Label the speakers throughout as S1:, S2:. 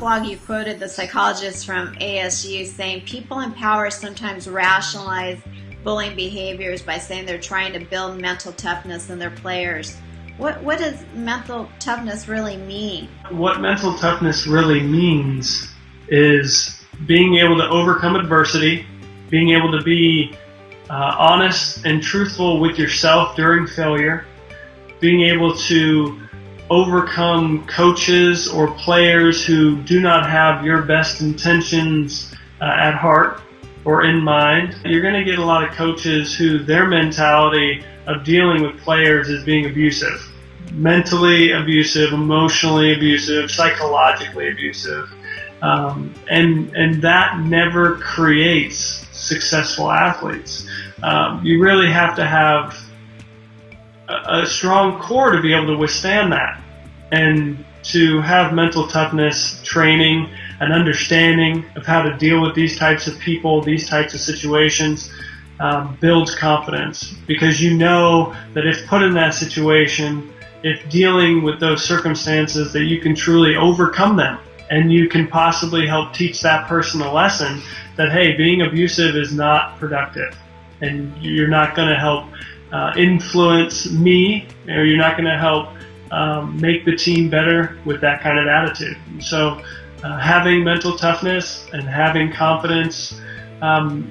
S1: blog, you quoted the psychologist from ASU saying people in power sometimes rationalize bullying behaviors by saying they're trying to build mental toughness in their players. What, what does mental toughness really mean?
S2: What mental toughness really means is being able to overcome adversity, being able to be uh, honest and truthful with yourself during failure, being able to overcome coaches or players who do not have your best intentions uh, at heart or in mind. You're going to get a lot of coaches who their mentality of dealing with players is being abusive. Mentally abusive, emotionally abusive, psychologically abusive. Um, and, and that never creates successful athletes. Um, you really have to have a, strong core to be able to withstand that and to have mental toughness training an understanding of how to deal with these types of people, these types of situations, um, builds confidence. Because you know that if put in that situation, if dealing with those circumstances, that you can truly overcome them. And you can possibly help teach that person a lesson that hey, being abusive is not productive, and you're not going to help uh, influence me, or you're not going to help um, make the team better with that kind of attitude. So, uh, having mental toughness and having confidence, um,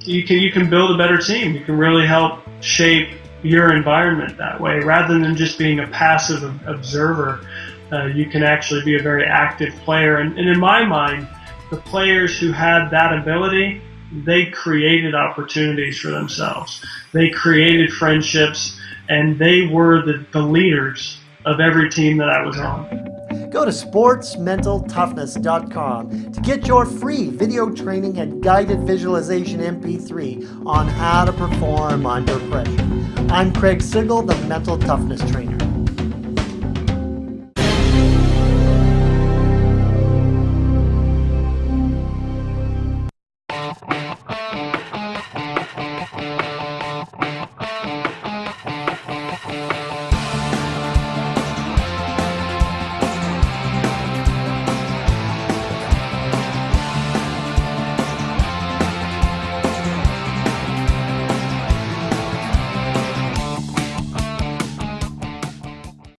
S2: you can you can build a better team. You can really help shape your environment that way, rather than just being a passive observer. Uh, you can actually be a very active player, and, and in my mind the players who had that ability, they created opportunities for themselves. They created friendships, and they were the, the leaders of every team that I was on.
S3: Go to sportsmentaltoughness.com to get your free video training and guided visualization MP3 on how to perform under pressure. I'm Craig Sigl, the Mental Toughness Trainer.